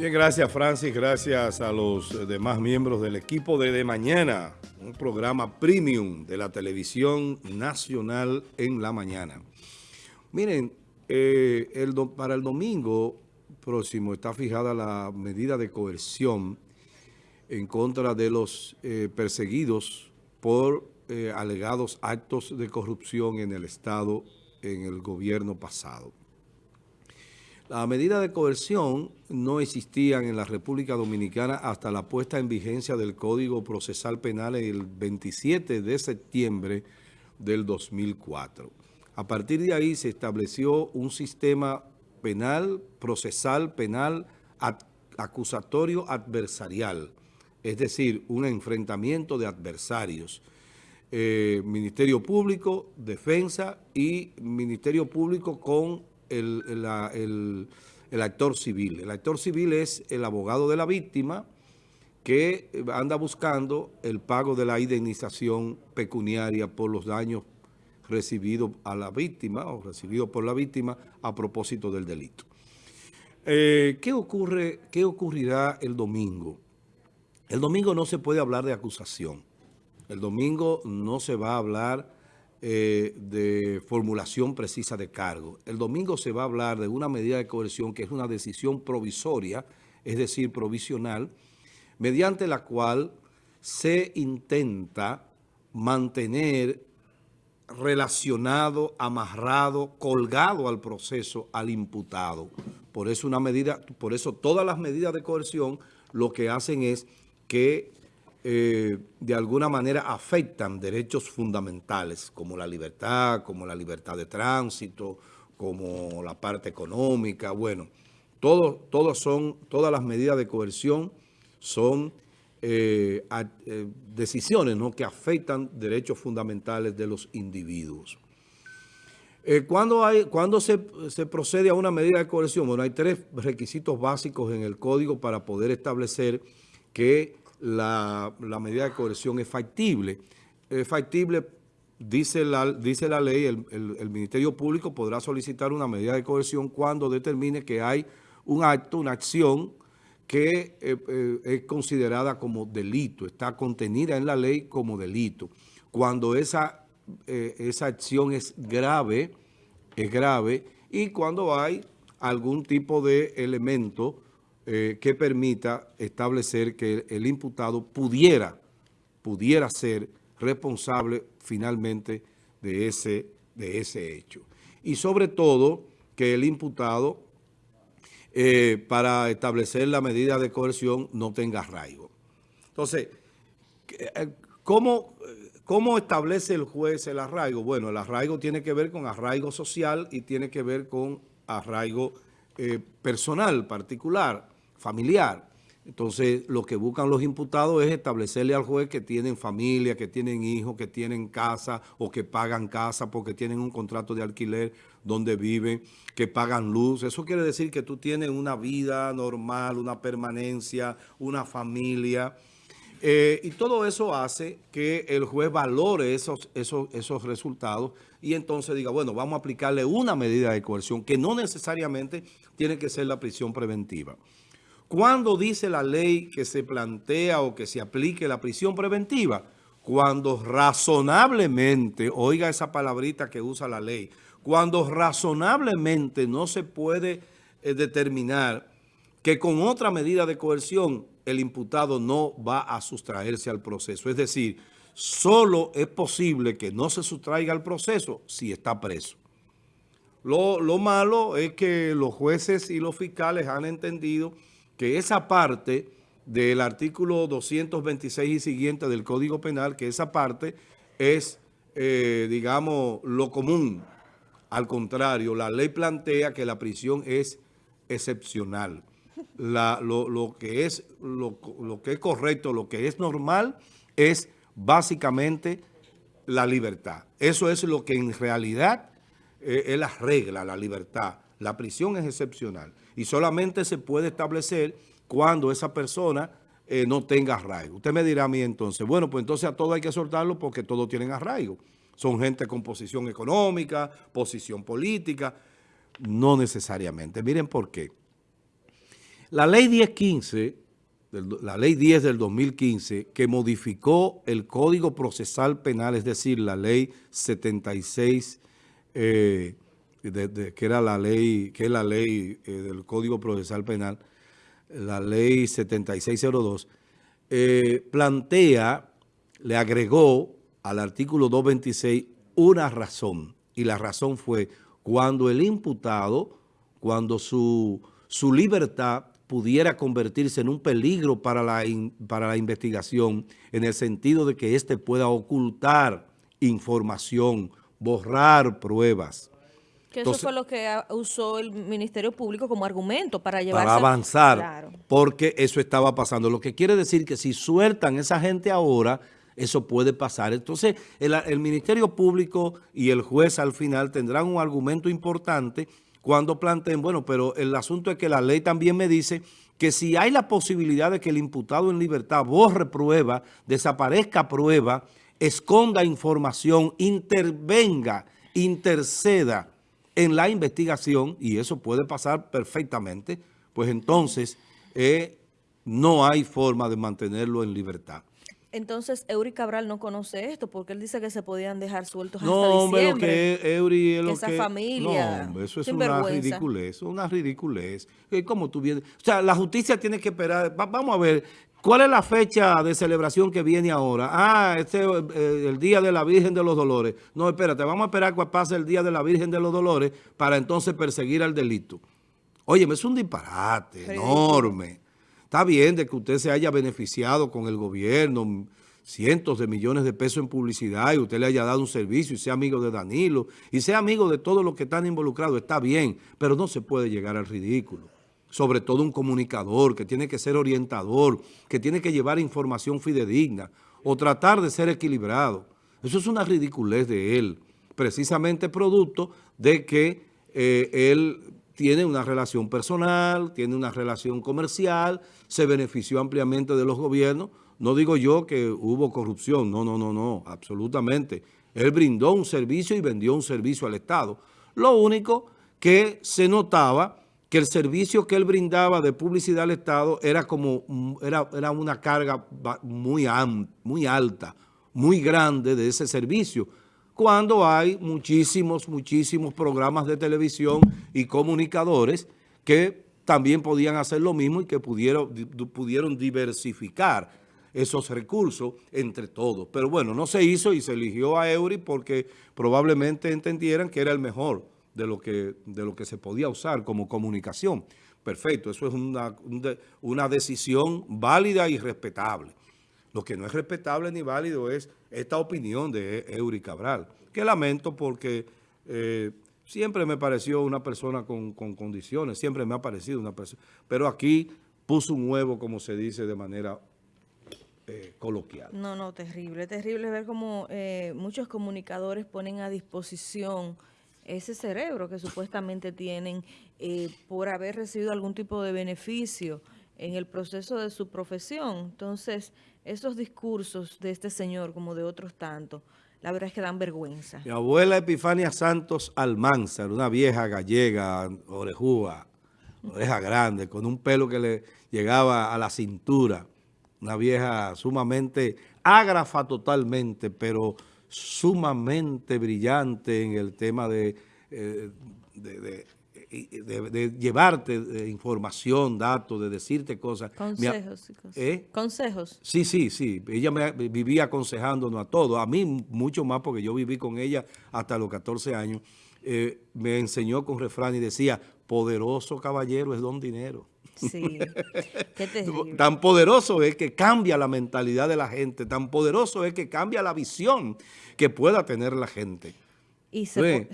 Bien, gracias Francis, gracias a los demás miembros del equipo de De Mañana, un programa premium de la televisión nacional en la mañana. Miren, eh, el para el domingo próximo está fijada la medida de coerción en contra de los eh, perseguidos por eh, alegados actos de corrupción en el Estado en el gobierno pasado. La medida de coerción no existían en la República Dominicana hasta la puesta en vigencia del Código Procesal Penal el 27 de septiembre del 2004. A partir de ahí se estableció un sistema penal, procesal, penal, acusatorio adversarial, es decir, un enfrentamiento de adversarios. Eh, Ministerio Público, Defensa y Ministerio Público con el, actor civil. El actor civil es el abogado de la víctima que anda buscando el pago de la indemnización pecuniaria por los daños recibidos a la víctima o recibidos por la víctima a propósito del delito. Eh, ¿qué, ocurre, ¿Qué ocurrirá el domingo? El domingo no se puede hablar de acusación. El domingo no se va a hablar eh, de formulación precisa de cargo. El domingo se va a hablar de una medida de coerción que es una decisión provisoria, es decir, provisional, mediante la cual se intenta mantener relacionado, amarrado, colgado al proceso al imputado. Por eso una medida, por eso todas las medidas de coerción lo que hacen es que eh, de alguna manera afectan derechos fundamentales como la libertad, como la libertad de tránsito, como la parte económica. Bueno, todo, son, todas las medidas de coerción son eh, eh, decisiones ¿no? que afectan derechos fundamentales de los individuos. cuando, hay, cuando se, se, procede a una medida de coerción? Bueno, hay tres requisitos básicos en el código para poder establecer que la, medida de coerción es factible. Es factible, dice la, dice la ley, el, Ministerio Público podrá solicitar una medida de coerción cuando determine que hay un acto, una acción que eh, eh, es considerada como delito, está contenida en la ley como delito. Cuando esa, eh, esa acción es grave, es grave, y cuando hay algún tipo de elemento eh, que permita establecer que el imputado pudiera, pudiera ser responsable finalmente de ese, de ese hecho. Y sobre todo que el imputado eh, para establecer la medida de coerción no tenga arraigo. Entonces, eh, ¿cómo, ¿cómo establece el juez el arraigo? Bueno, el arraigo tiene que ver con arraigo social y tiene que ver con arraigo personal, particular familiar. Entonces, lo que buscan los imputados es establecerle al juez que tienen familia, que tienen hijos, que tienen casa o que pagan casa porque tienen un contrato de alquiler donde viven, que pagan luz. Eso quiere decir que tú tienes una vida normal, una permanencia, una familia. Eh, y todo eso hace que el juez valore esos, esos, esos resultados y entonces diga, bueno, vamos a aplicarle una medida de coerción que no necesariamente tiene que ser la prisión preventiva. ¿Cuándo dice la ley que se plantea o que se aplique la prisión preventiva? Cuando razonablemente, oiga esa palabrita que usa la ley, cuando razonablemente no se puede eh, determinar que con otra medida de coerción el imputado no va a sustraerse al proceso. Es decir, solo es posible que no se sustraiga al proceso si está preso. Lo, lo malo es que los jueces y los fiscales han entendido que esa parte del artículo 226 y siguiente del Código Penal, que esa parte es, eh, digamos, lo común. Al contrario, la ley plantea que la prisión es excepcional. lo, que es, lo, que es correcto, lo que es normal, es básicamente la libertad. Eso es lo que en realidad eh, es la regla, la libertad. La prisión es excepcional y solamente se puede establecer cuando esa persona eh, no tenga arraigo. Usted me dirá a mí entonces, bueno, pues entonces a todo hay que soltarlo porque todos tienen arraigo. Son gente con posición económica, posición política. No necesariamente. Miren por qué. La ley 1015, la ley 10 del 2015, que modificó el Código Procesal Penal, es decir, la ley 76, eh, que era la ley, que es la ley eh, del Código Procesal Penal, la ley 7602, eh, plantea, le agregó al artículo 226 una razón, y la razón fue cuando el imputado, cuando su, su libertad pudiera convertirse en un peligro para la, para la investigación, en el sentido de que éste pueda ocultar información, borrar pruebas. Que eso fue lo que usó el Ministerio Público como argumento para llevar Para avanzar, porque eso estaba pasando. Lo que quiere decir que si sueltan esa gente ahora, eso puede pasar. Entonces, el, Ministerio Público y el juez al final tendrán un argumento importante cuando planteen, bueno, pero el asunto es que la ley también me dice que si hay la posibilidad de que el imputado en libertad borre prueba, desaparezca prueba, esconda información, intervenga, interceda en la investigación, y eso puede pasar perfectamente, pues entonces eh, no hay forma de mantenerlo en libertad. Entonces, Eury Cabral no conoce esto, porque él dice que se podían dejar sueltos no, hasta hombre, lo que Eury es lo esa familia. No, hombre, eso es una ridiculez, una ridiculez. ¿Cómo tú vienes? O sea, la justicia tiene que esperar. vamos a ver, ¿cuál es la fecha de celebración que viene ahora? Ah, este eh, el Día de la Virgen de los Dolores. No, espérate, vamos a esperar que pase el Día de la Virgen de los Dolores para entonces perseguir al delito. Oye, es un disparate enorme. Está bien de que usted se haya beneficiado con el gobierno, cientos de millones de pesos en publicidad y usted le haya dado un servicio y sea amigo de Danilo y sea amigo de todos los que están involucrados, está bien, pero no se puede llegar al ridículo. Sobre todo un comunicador que tiene que ser orientador, que tiene que llevar información fidedigna o tratar de ser equilibrado. Eso es una ridiculez de él, precisamente producto de que eh, él tiene una relación personal, tiene una relación comercial, se benefició ampliamente de los gobiernos. No digo yo que hubo corrupción, no, no, no, no, absolutamente. Él brindó un servicio y vendió un servicio al Estado. Lo único que se notaba que el servicio que él brindaba de publicidad al Estado era como era, era una carga muy, muy alta, muy grande de ese servicio cuando hay muchísimos, muchísimos programas de televisión y comunicadores que también podían hacer lo mismo y que pudieron, pudieron diversificar esos recursos entre todos. Pero bueno, no se hizo y se eligió a Eury porque probablemente entendieran que era el mejor de lo que, de lo que se podía usar como comunicación. Perfecto, eso es una, una decisión válida y respetable. Lo que no es respetable ni válido es esta opinión de Eury Cabral, que lamento porque eh, siempre me pareció una persona con, condiciones, siempre me ha parecido una persona, pero aquí puso un huevo, como se dice de manera eh, coloquial. No, no, terrible, terrible ver cómo eh, muchos comunicadores ponen a disposición ese cerebro que supuestamente tienen por haber recibido algún tipo de beneficio en el proceso de su profesión. Entonces, esos discursos de este señor, como de otros tantos, la verdad es que dan vergüenza. Mi abuela Epifania Santos Almanzar, una vieja gallega, orejúa, oreja grande, con un pelo que le llegaba a la cintura, una vieja sumamente ágrafa totalmente, pero sumamente brillante en el tema de, eh, de de, llevarte de información, datos, de decirte cosas. Consejos. ¿Eh? Consejos. Sí, sí, sí. Ella me vivía aconsejándonos a todos. A mí mucho más porque yo viví con ella hasta los 14 años. Eh, me enseñó con refrán y decía, poderoso caballero es don dinero. Sí, qué Tan poderoso es que cambia la mentalidad de la gente, tan poderoso es que cambia la visión que pueda tener la gente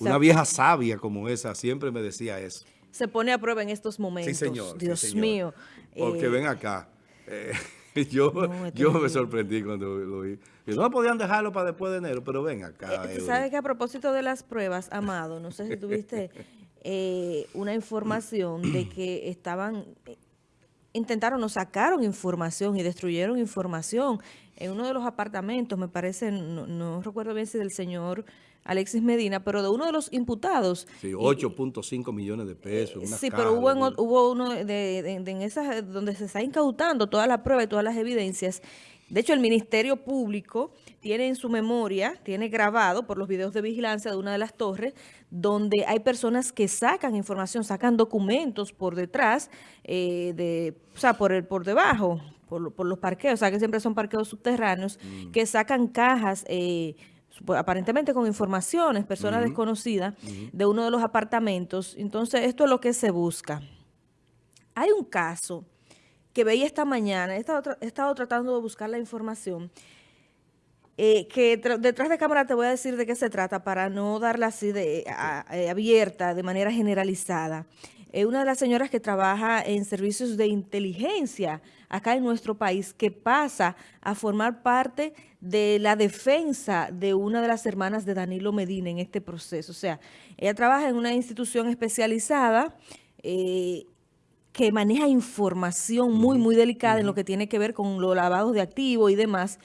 una vieja sabia como esa siempre me decía eso. Se pone a prueba en estos momentos. Sí, señor. Dios mío. Porque eh, ven acá. Eh, yo, yo me sorprendí cuando lo vi. Y no podían dejarlo para después de enero, pero ven acá. Eh, ¿Sabes que a propósito de las pruebas, Amado, no sé si tuviste una información de que estaban, intentaron o sacaron información y destruyeron información en uno de los apartamentos, me parece, no, no recuerdo bien si del señor Alexis Medina, pero de uno de los imputados. Sí, 8.5 millones de pesos. sí, pero hubo, hubo uno de, en esas donde se está incautando toda la prueba y todas las evidencias. De hecho, el Ministerio Público tiene en su memoria, tiene grabado por los videos de vigilancia de una de las torres, donde hay personas que sacan información, sacan documentos por detrás, eh, de, o sea, por, el, por debajo, por, los parqueos, o sea, que siempre son parqueos subterráneos, mm. que sacan cajas... Eh, aparentemente con informaciones, personas desconocidas, de uno de los apartamentos. Entonces, esto es lo que se busca. Hay un caso que veía esta mañana, he estado, tratando de buscar la información, eh, que detrás de cámara te voy a decir de qué se trata para no darla así de eh, abierta, de manera generalizada. Es una de las señoras que trabaja en servicios de inteligencia acá en nuestro país, que pasa a formar parte de la defensa de una de las hermanas de Danilo Medina en este proceso. O sea, ella trabaja en una institución especializada eh, que maneja información muy, muy delicada en lo que tiene que ver con los lavados de activos y demás.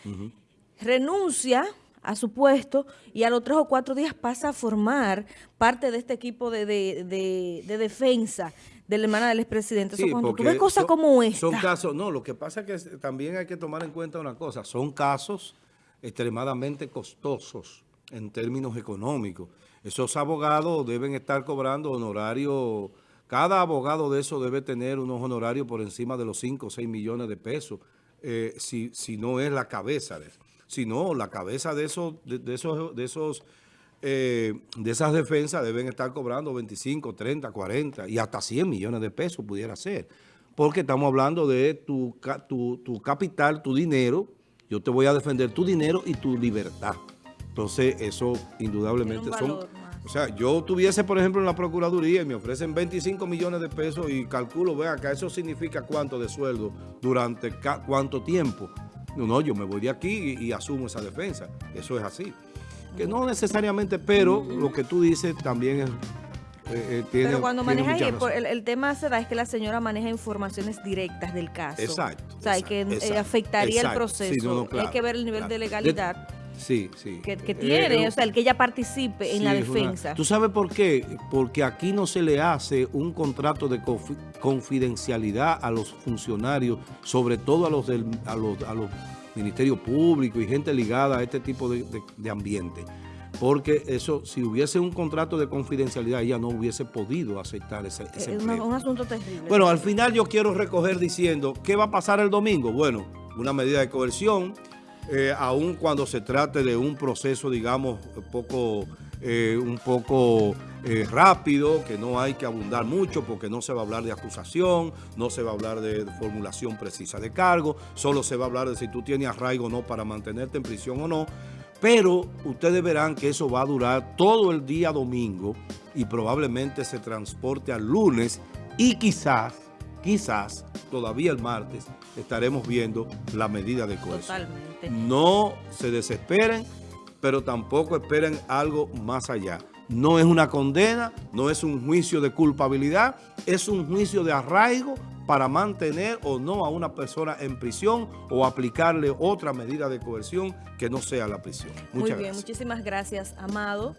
Renuncia a su puesto y a los tres o cuatro días pasa a formar parte de este equipo de, de, defensa de la hermana del expresidente. Sí, cuando tú ves cosas como esta. Son casos, no, lo que pasa es que también hay que tomar en cuenta una cosa, son casos extremadamente costosos en términos económicos. Esos abogados deben estar cobrando honorarios, cada abogado de eso debe tener unos honorarios por encima de los 5 o 6 millones de pesos, eh, si, si no es la cabeza de eso sino la cabeza de esos, de, esos, de esos eh, de esas defensas deben estar cobrando 25, 30, 40 y hasta 100 millones de pesos pudiera ser. Porque estamos hablando de tu, tu, tu capital, tu dinero. Yo te voy a defender tu dinero y tu libertad. Entonces, eso indudablemente son... O sea, yo tuviese, por ejemplo, en la Procuraduría y me ofrecen 25 millones de pesos y calculo, vea, que eso significa cuánto de sueldo durante cuánto tiempo. No, no, yo me voy de aquí y, asumo esa defensa. Eso es así. Que no necesariamente, pero lo que tú dices también es... Eh, eh, pero cuando maneja, el, el, tema se da es que la señora maneja informaciones directas del caso. Exacto. O sea, que eh, afectaría el proceso. Hay que ver el nivel de legalidad. Sí, sí. Que, tiene, o sea, el que ella participe en la defensa. ¿Tú sabes por qué? Porque aquí no se le hace un contrato de confidencialidad a los funcionarios, sobre todo a los, del, a los, a los ministerios públicos y gente ligada a este tipo de, ambiente. Porque eso, si hubiese un contrato de confidencialidad, ella no hubiese podido aceptar ese, ese Es un asunto terrible. Bueno, al final yo quiero recoger diciendo, ¿qué va a pasar el domingo? Bueno, una medida de coerción, eh, aun cuando se trate de un proceso, digamos, poco, eh, un poco eh, rápido, que no hay que abundar mucho porque no se va a hablar de acusación, no se va a hablar de, formulación precisa de cargo, solo se va a hablar de si tú tienes arraigo o no para mantenerte en prisión o no, pero ustedes verán que eso va a durar todo el día domingo y probablemente se transporte al lunes y quizás, quizás, todavía el martes, estaremos viendo la medida de coerción. Totalmente. No se desesperen, pero tampoco esperen algo más allá. No es una condena, no es un juicio de culpabilidad, es un juicio de arraigo para mantener o no a una persona en prisión o aplicarle otra medida de coerción que no sea la prisión. Muchas Muy bien, muchísimas gracias, Amado.